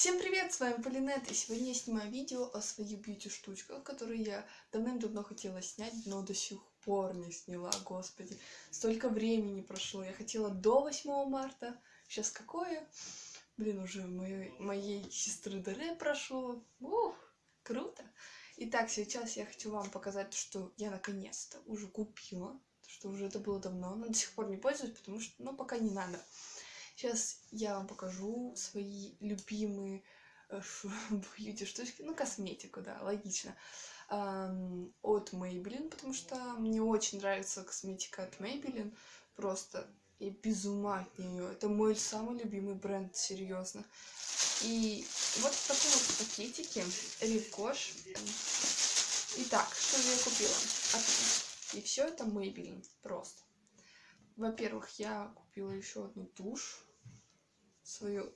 Всем привет, с вами Полинет, и сегодня я снимаю видео о своих бьюти-штучках, которые я давным-давно хотела снять, но до сих пор не сняла, господи. Столько времени прошло, я хотела до 8 марта, сейчас какое? Блин, уже моей, моей сестры Даре прошло, ух, круто. Итак, сейчас я хочу вам показать, что я наконец-то уже купила, что уже это было давно, но до сих пор не пользуюсь, потому что, ну, пока не надо. Сейчас я вам покажу свои любимые э, бьюти штучки, ну, косметику, да, логично. от Maybelline, потому что мне очень нравится косметика от Maybelline. Просто я без ума от нее. Это мой самый любимый бренд, серьезно. И вот в таком вот пакетике Рикош. Итак, что же я купила? И все это Maybelline, просто. Во-первых, я купила еще одну тушь свою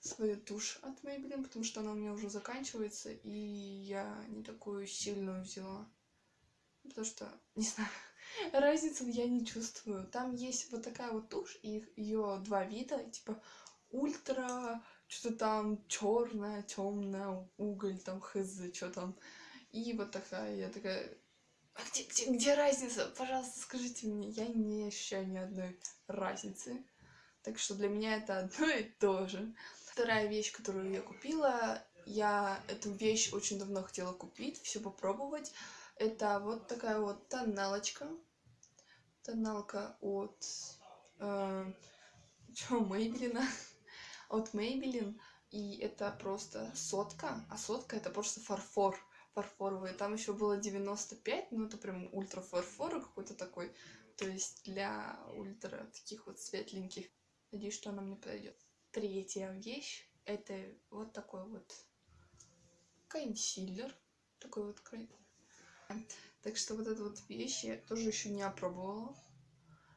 свою тушь от Maybelline, потому что она у меня уже заканчивается, и я не такую сильную взяла. Потому что, не знаю, разницы я не чувствую. Там есть вот такая вот тушь, и ее два вида, типа ультра, что-то там черная, темная, уголь, там хз, что там. И вот такая, я такая, где, где, где разница? Пожалуйста, скажите мне. Я не ощущаю ни одной разницы. Так что для меня это одно и то же. Вторая вещь, которую я купила, я эту вещь очень давно хотела купить, все попробовать. Это вот такая вот тоналочка. Тоналка от... Э, чё, Maybelline? от Maybelline. И это просто сотка, а сотка это просто фарфор фарфоровый. Там еще было 95, ну это прям ультра фарфор какой-то такой. То есть для ультра таких вот светленьких Надеюсь, что она мне подойдет. Третья вещь это вот такой вот консилер. Такой вот. Так что вот эту вот вещь я тоже еще не опробовала.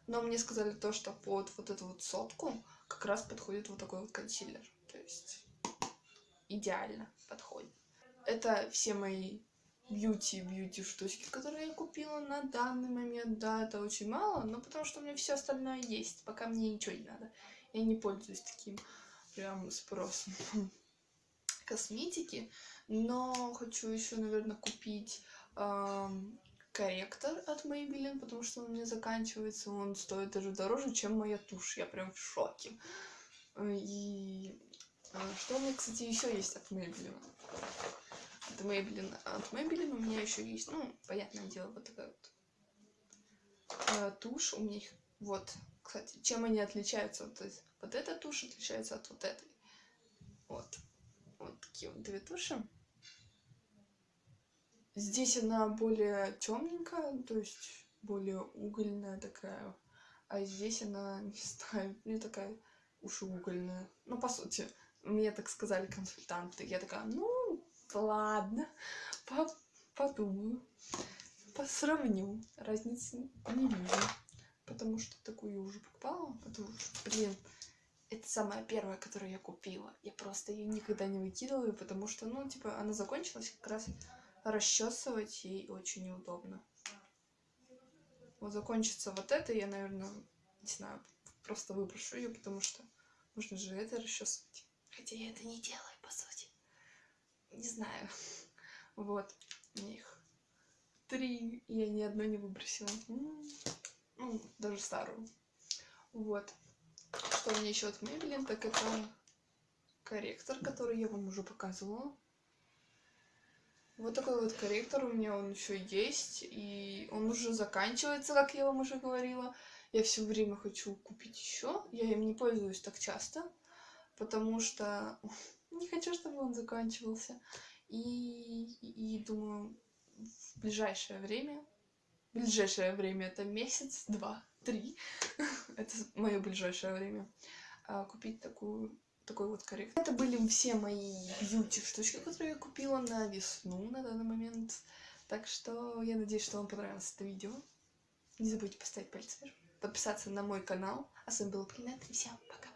Но мне сказали то, что под вот эту вот сотку как раз подходит вот такой вот консилер. То есть идеально подходит. Это все мои бьюти-бьюти штучки, которые я купила на данный момент. Да, это очень мало, но потому что у меня все остальное есть, пока мне ничего не надо. Я не пользуюсь таким прям спросом косметики, но хочу еще, наверное, купить корректор от Maybelline, потому что он меня заканчивается, он стоит даже дороже, чем моя тушь. Я прям в шоке. И э, что у меня, кстати, еще есть от Maybelline? От Maybelline. От Maybelline у меня еще есть, ну, понятное дело, вот такая вот э, тушь. У меня их, вот, кстати, чем они отличаются? То есть, вот эта тушь отличается от вот этой. Вот. Вот такие вот две туши. Здесь она более темненькая, то есть более угольная такая. А здесь она, не знаю, не такая уж угольная. Ну, по сути, мне так сказали консультанты. Я такая, ну, ладно, по подумаю, посравню, разницы не вижу, потому что такую уже покупала, потому что, блин, это самая первая, которую я купила. Я просто ее никогда не выкидываю, потому что, ну, типа, она закончилась, как раз расчесывать ей очень неудобно. Вот закончится вот это, я, наверное, не знаю, просто выброшу ее, потому что нужно же это расчесывать. Хотя я это не делаю, по сути не знаю. Вот, у них три, я ни одной не выбросила. Ну, даже старую. Вот. Что у меня еще от Maybelline, так это корректор, который я вам уже показывала. Вот такой вот корректор у меня он еще есть, и он уже заканчивается, как я вам уже говорила. Я все время хочу купить еще, я им не пользуюсь так часто, потому что не хочу, чтобы он заканчивался. И, и думаю, в ближайшее время, в ближайшее время это месяц, два, три, это мое ближайшее время, а, купить такую такой вот корректор. Это были все мои бьюти штучки, которые я купила на весну на данный момент. Так что я надеюсь, что вам понравилось это видео. Не забудьте поставить палец вверх, подписаться на мой канал. А с вами был Плинет, и всем пока!